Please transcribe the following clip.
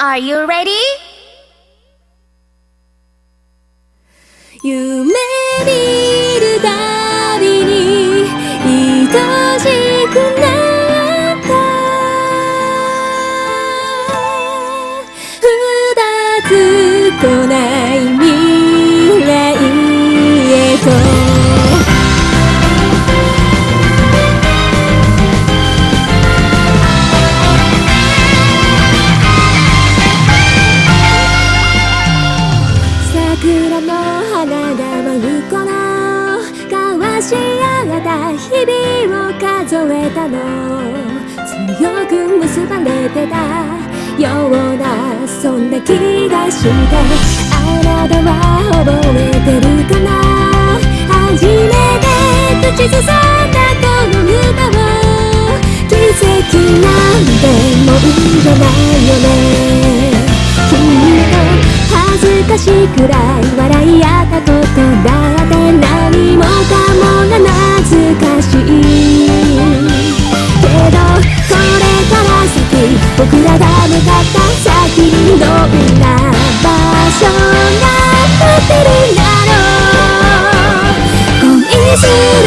Are you ready? 夢見るたびに愛しくなった二つとな桜の花が舞う頃交わし合った日々を数えたの強く結ばれてたようなそんな気がしてあなたは覚えてるかな？初めて口ずさんだこの歌を奇跡なんてもんじゃない。僕らが向かった先にどんな場所が待ってるんだろう。恋しい